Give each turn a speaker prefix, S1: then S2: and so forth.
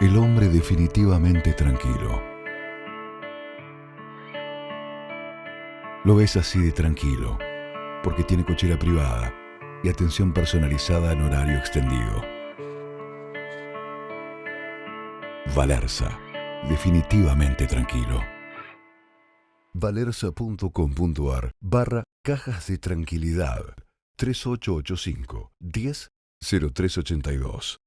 S1: El hombre definitivamente tranquilo. Lo ves así de tranquilo, porque tiene cochera privada y atención personalizada en horario extendido. Valerza, definitivamente tranquilo. Valerza.com.ar barra cajas de tranquilidad 3885 10 0382